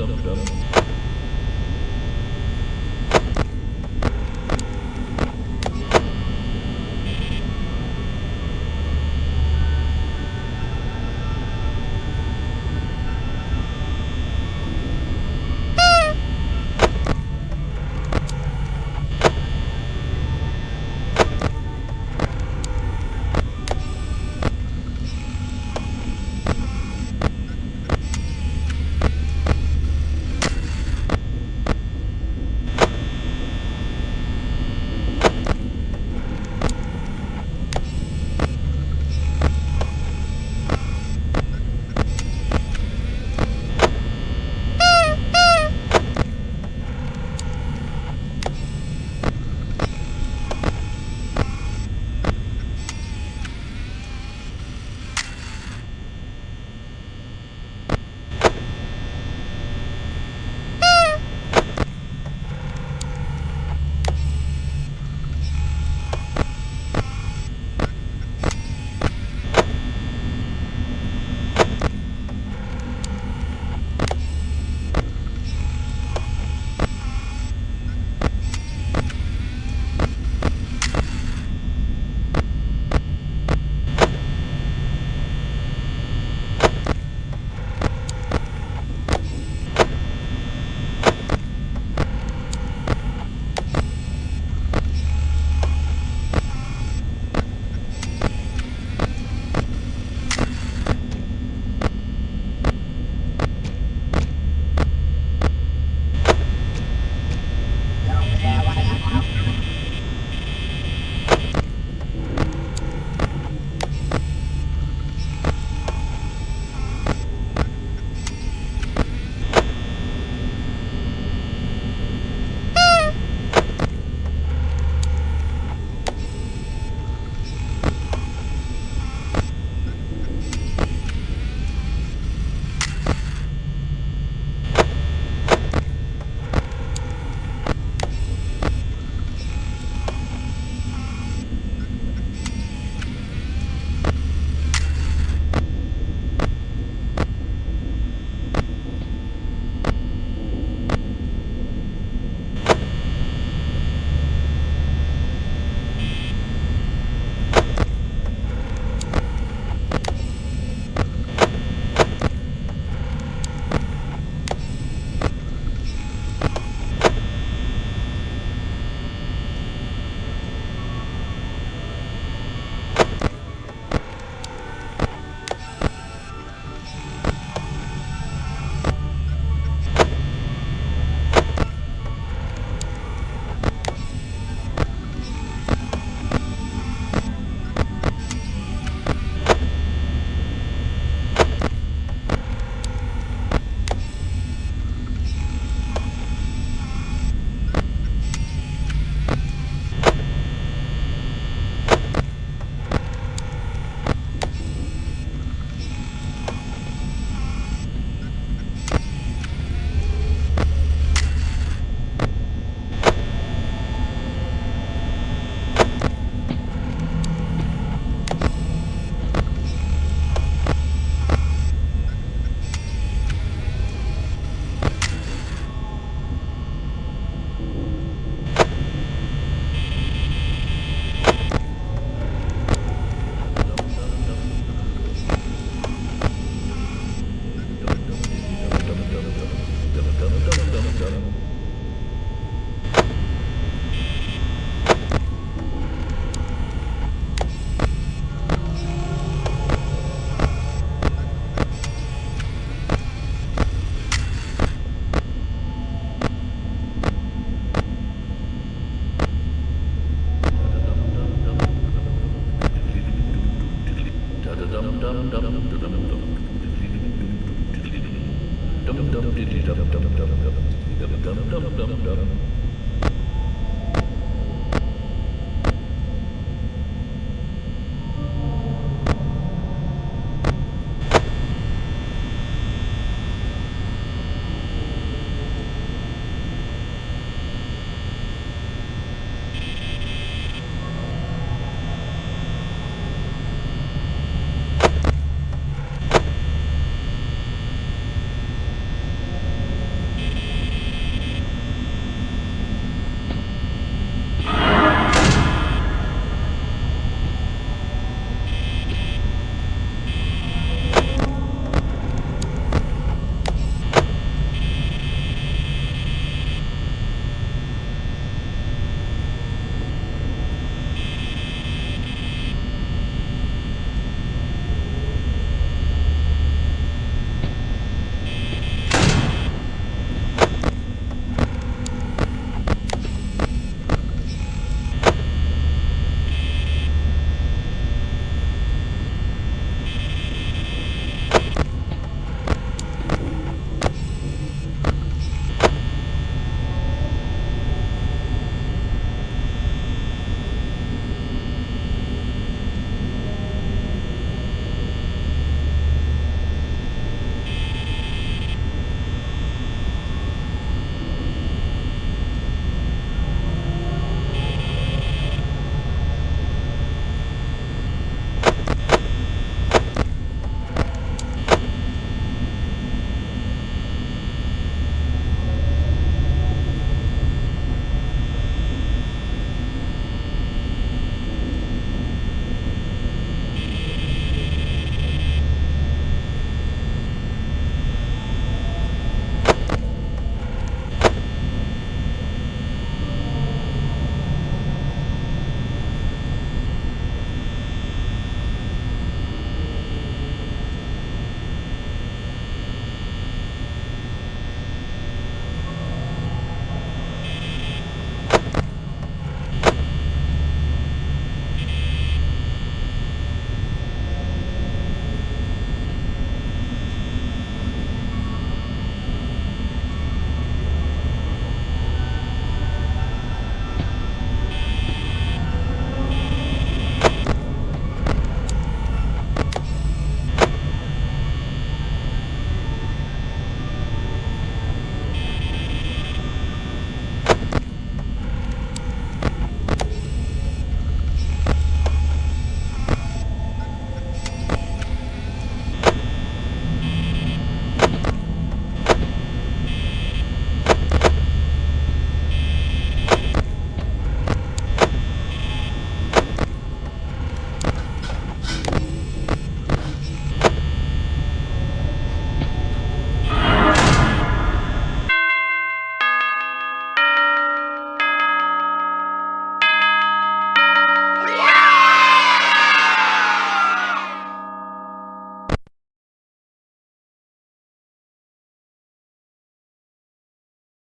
Dom Dom.